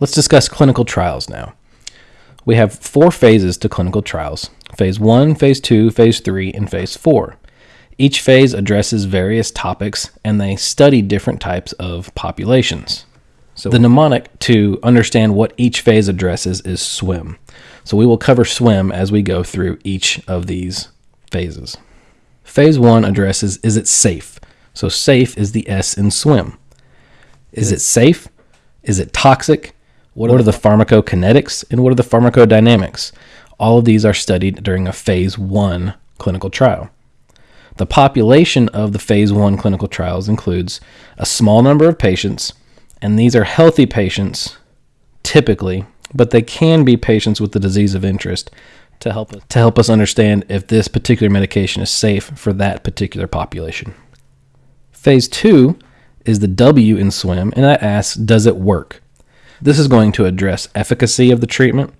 Let's discuss clinical trials now. We have four phases to clinical trials phase one, phase two, phase three, and phase four. Each phase addresses various topics and they study different types of populations. So, the mnemonic to understand what each phase addresses is swim. So, we will cover swim as we go through each of these phases. Phase one addresses is it safe? So, safe is the S in swim. Is it safe? Is it toxic? What are the pharmacokinetics and what are the pharmacodynamics? All of these are studied during a phase one clinical trial. The population of the phase one clinical trials includes a small number of patients, and these are healthy patients typically, but they can be patients with the disease of interest to help us, to help us understand if this particular medication is safe for that particular population. Phase 2 is the W in swim and that asks does it work? This is going to address efficacy of the treatment,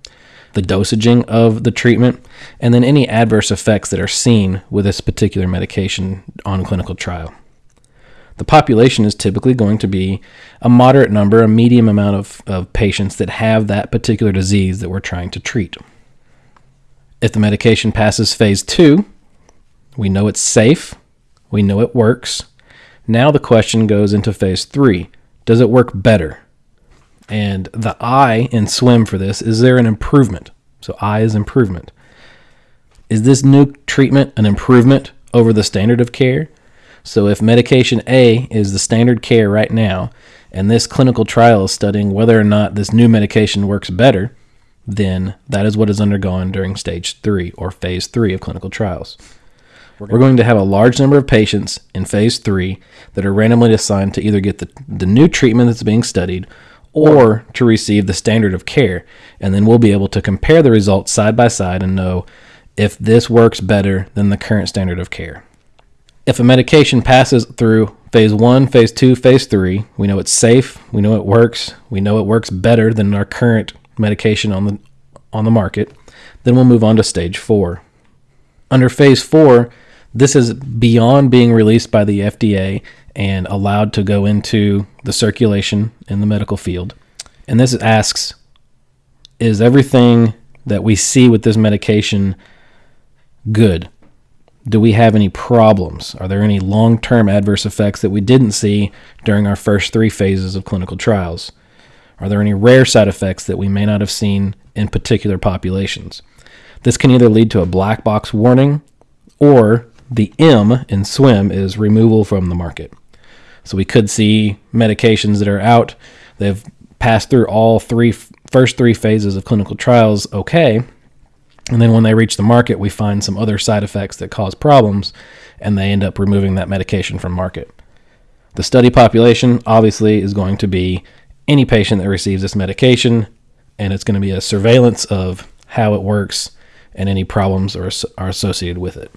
the dosaging of the treatment, and then any adverse effects that are seen with this particular medication on clinical trial. The population is typically going to be a moderate number, a medium amount of, of patients that have that particular disease that we're trying to treat. If the medication passes phase two, we know it's safe, we know it works. Now the question goes into phase three Does it work better? And the I in swim for this is there an improvement? So I is improvement. Is this new treatment an improvement over the standard of care? So if medication A is the standard care right now, and this clinical trial is studying whether or not this new medication works better, then that is what is undergone during stage three or phase three of clinical trials. We're going to have a large number of patients in phase three that are randomly assigned to either get the, the new treatment that's being studied or to receive the standard of care. And then we'll be able to compare the results side by side and know if this works better than the current standard of care. If a medication passes through phase one, phase two, phase three, we know it's safe, we know it works, we know it works better than our current medication on the on the market, then we'll move on to stage four. Under phase four, this is beyond being released by the FDA and allowed to go into the circulation in the medical field. And this asks Is everything that we see with this medication good? Do we have any problems? Are there any long term adverse effects that we didn't see during our first three phases of clinical trials? Are there any rare side effects that we may not have seen in particular populations? This can either lead to a black box warning or the M in SWIM is removal from the market. So we could see medications that are out, they've passed through all three first three phases of clinical trials okay. And then when they reach the market, we find some other side effects that cause problems and they end up removing that medication from market. The study population obviously is going to be any patient that receives this medication and it's going to be a surveillance of how it works and any problems are, are associated with it.